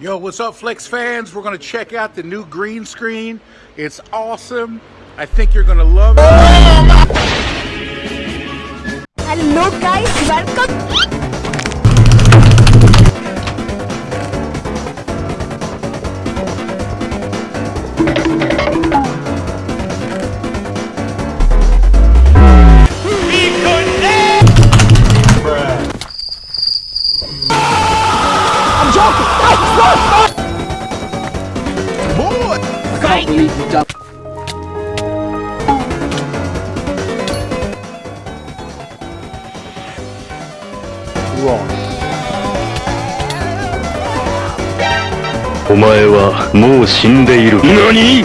Yo, what's up, Flex fans? We're gonna check out the new green screen. It's awesome. I think you're gonna love it. Hello guys, welcome. I'm joking. Stop, stop, Boy! Come on, you dumb. Wrong. お前はもう死んでいる何